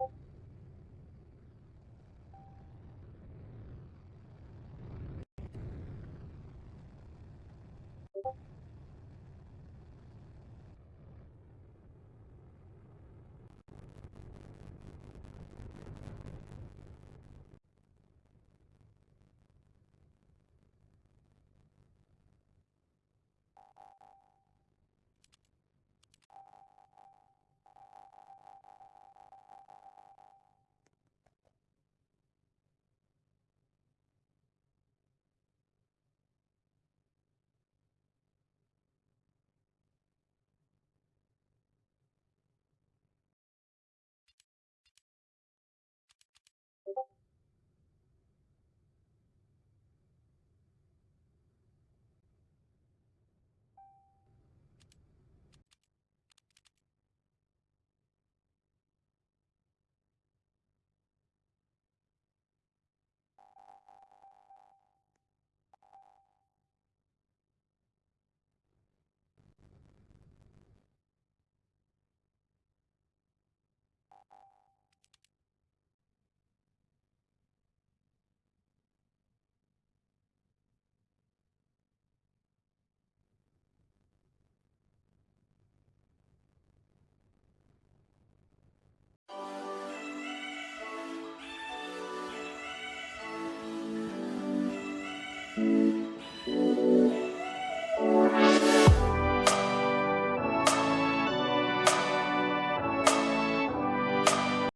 you